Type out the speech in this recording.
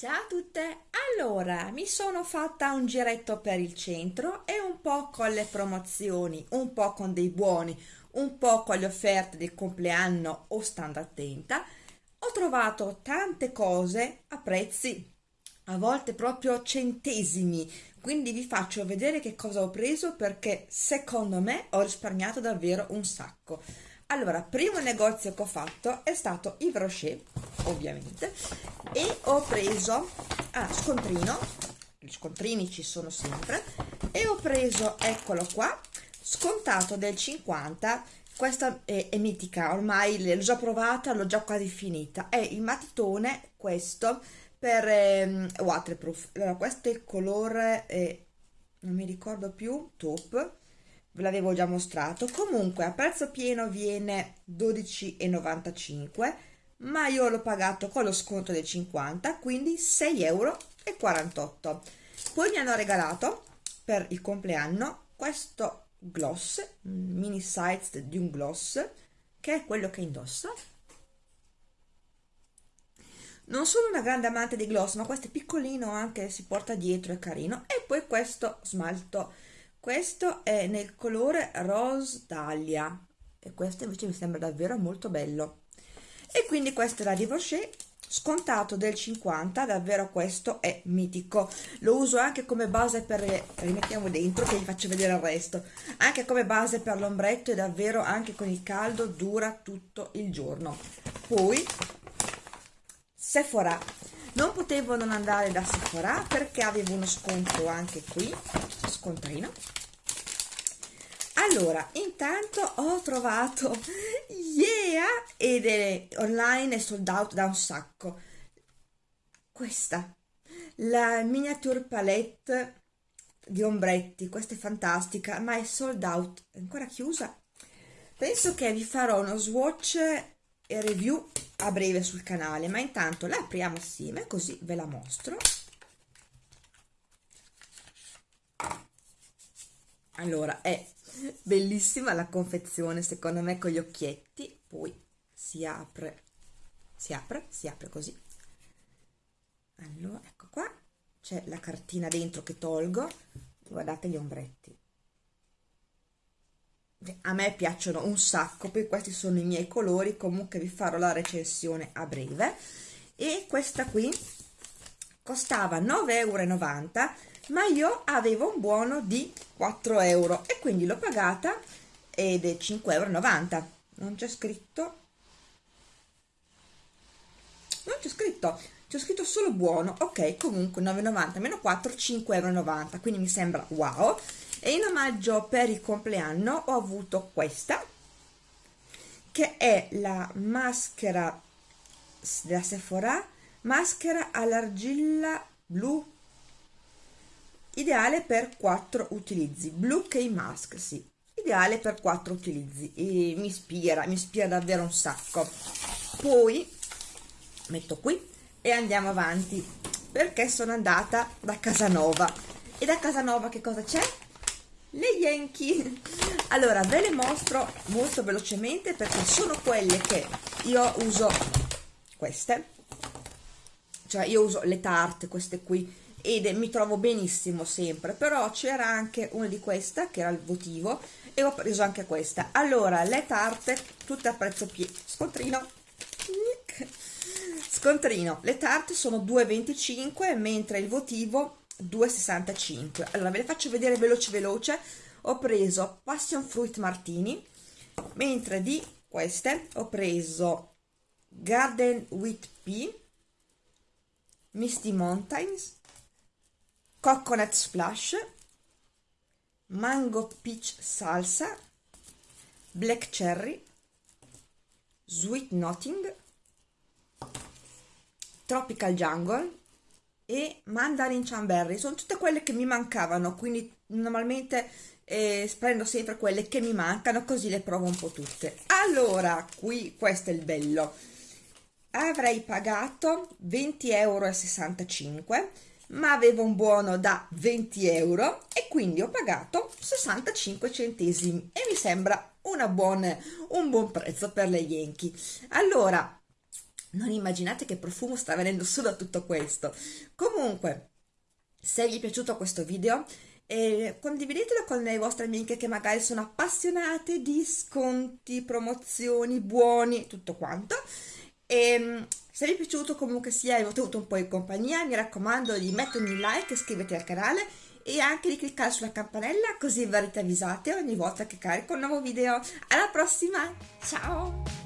Ciao a tutte! Allora, mi sono fatta un giretto per il centro e un po' con le promozioni, un po' con dei buoni, un po' con le offerte del compleanno o stando attenta. Ho trovato tante cose a prezzi a volte proprio centesimi, quindi vi faccio vedere che cosa ho preso perché secondo me ho risparmiato davvero un sacco. Allora, primo negozio che ho fatto è stato Yves Rocher, ovviamente, e ho preso, ah, scontrino, gli scontrini ci sono sempre, e ho preso, eccolo qua, scontato del 50, questa è, è mitica, ormai l'ho già provata, l'ho già quasi finita, è il matitone, questo, per eh, waterproof, allora questo è il colore, eh, non mi ricordo più, taupe, ve l'avevo già mostrato. Comunque a prezzo pieno viene 12,95 ma io l'ho pagato con lo sconto del 50 quindi 6,48 euro poi mi hanno regalato per il compleanno questo gloss mini size di un gloss che è quello che indosso non sono una grande amante di gloss ma questo è piccolino anche si porta dietro è carino. E poi questo smalto questo è nel colore rose dahlia. E questo invece mi sembra davvero molto bello. E quindi questo è la Divorcée scontato del 50 davvero questo è mitico. Lo uso anche come base per rimettiamo dentro che vi faccio vedere il resto. Anche come base per l'ombretto e davvero anche con il caldo dura tutto il giorno. Poi Sephora. Non potevo non andare da Sephora perché avevo uno sconto anche qui scontrino. Allora intanto ho trovato yeah ed è online è sold out da un sacco. Questa la miniature palette di ombretti questa è fantastica ma è sold out è ancora chiusa. Penso che vi farò uno swatch e review a breve sul canale ma intanto la apriamo assieme così ve la mostro allora è bellissima la confezione secondo me con gli occhietti. Poi si apre si apre si apre così. Allora ecco qua. C'è la cartina dentro che tolgo. Guardate gli ombretti. A me piacciono un sacco poi questi sono i miei colori. Comunque vi farò la recensione a breve. E questa qui costava 9,90 euro ma io avevo un buono di 4 euro e quindi l'ho pagata ed è 5,90 euro non c'è scritto. Non c'è scritto. C'è scritto solo buono. Ok comunque 9,90 meno 4 5,90 euro quindi mi sembra wow. E in omaggio per il compleanno ho avuto questa che è la maschera della Sephora maschera all'argilla blu. Ideale per 4 utilizzi. Blue K mask sì. Ideale per 4 utilizzi. E mi ispira mi ispira davvero un sacco. Poi metto qui e andiamo avanti. Perché sono andata da Casanova. E da Casanova che cosa c'è? le Yankee. Allora ve le mostro molto velocemente perché sono quelle che io uso queste cioè io uso le tarte queste qui ed mi trovo benissimo sempre però c'era anche una di questa che era il votivo e ho preso anche questa. Allora le tarte tutte a prezzo pieno scontrino. Scontrino. Le tarte sono 2,25 mentre il votivo 2,65 allora ve le faccio vedere veloce veloce. Ho preso passion fruit martini mentre di queste ho preso garden with pea misty mountains coconut splash mango peach salsa black cherry sweet notting tropical jungle e mandarin cranberry. Sono tutte quelle che mi mancavano quindi normalmente eh, prendo sempre quelle che mi mancano così le provo un po' tutte. Allora qui questo è il bello avrei pagato 20,65 euro ma avevo un buono da 20 euro e quindi ho pagato 65 centesimi e mi sembra una buona, un buon prezzo per le Yankee. Allora non immaginate che profumo sta venendo su da tutto questo. Comunque se vi è piaciuto questo video eh, condividetelo con le vostre amiche che magari sono appassionate di sconti, promozioni, buoni, tutto quanto e ehm, se vi è piaciuto comunque sia e avete avuto un po' di compagnia mi raccomando di mettermi un like, iscriverti al canale e anche di cliccare sulla campanella così verrete avvisate ogni volta che carico un nuovo video. Alla prossima, ciao